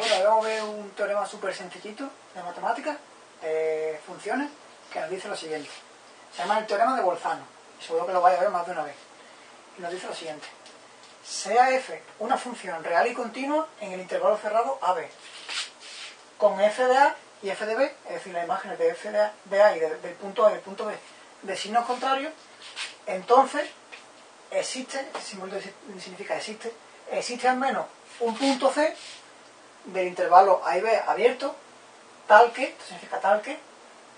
Bueno, a ver un teorema súper sencillito de matemáticas, de funciones, que nos dice lo siguiente. Se llama el teorema de Bolzano, seguro que lo vais a ver más de una vez. Y nos dice lo siguiente. Sea f una función real y continua en el intervalo cerrado AB, con f de A y f de B, es decir, las imágenes de f de A y del punto A y del punto B de signos contrarios, entonces existe, este símbolo significa existe, existe al menos un punto C del intervalo A y B abierto, tal que, esto significa tal que,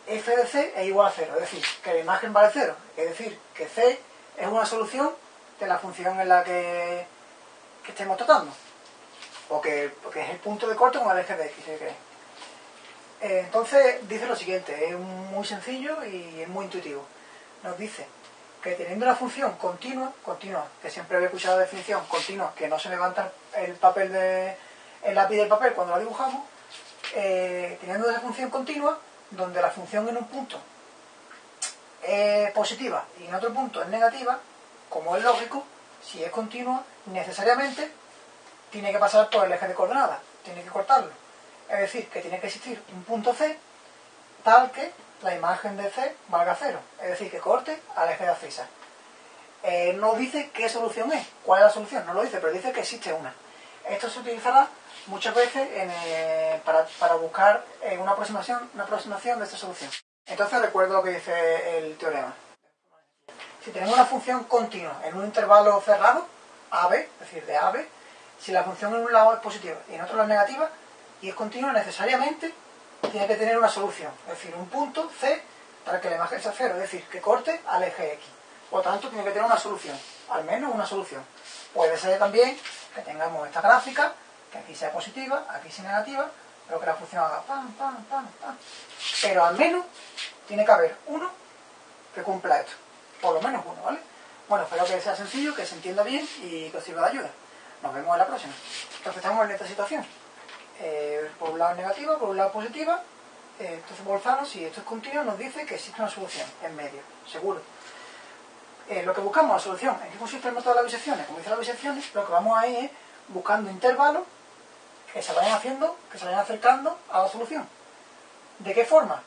f de C es igual a cero, es decir, que la imagen vale cero, es decir, que C es una solución de la función en la que, que estemos tratando, o que, es el punto de corte con el eje de X, si eh, entonces dice lo siguiente, es muy sencillo y es muy intuitivo. Nos dice que teniendo una función continua, continua, que siempre había escuchado la definición, continua, que no se levanta el papel de, el lápiz del papel cuando la dibujamos, eh, teniendo esa función continua, donde la función en un punto es positiva y en otro punto es negativa, como es lógico, si es continua, necesariamente tiene que pasar por el eje de coordenadas, tiene que cortarlo. Es decir, que tiene que existir un punto C tal que la imagen de C valga cero, es decir, que corte al eje de abscisa. Eh, no dice qué solución es, cuál es la solución, no lo dice, pero dice que existe una. Esto se utilizará muchas veces eh, para, buscar eh, una, aproximación, de esta solución. Entonces recuerdo lo que dice el teorema. Si tenemos una función continua en un intervalo cerrado, AB, es decir, de AB, si la función en un lado es positiva y en otro lado es negativa, y es continua necesariamente tiene que tener una solución, es decir, un punto C para que la imagen sea cero, es decir, que corte al eje X. Por tanto, tiene que tener una solución, al menos una solución. Puede ser también que tengamos esta gráfica, que aquí sea positiva, aquí sea negativa, pero que la función haga pam, pam, pam, pam. Pero al menos tiene que haber uno que cumpla esto. Por lo menos uno, ¿vale? Bueno, espero que sea sencillo, que se entienda bien y que os sirva de ayuda. Nos vemos en la próxima. Entonces estamos en esta situación. Eh, por un lado negativa, por un lado positiva. Eh, entonces Bolzano, si esto es continuo, nos dice que existe una solución en medio, seguro. Eh, lo que buscamos, la solución, ¿en qué consiste el método de las bisecciones? Como dice las bisecciones, lo que vamos a ir es buscando intervalos que se vayan haciendo, que se vayan acercando a la solución. ¿De qué forma?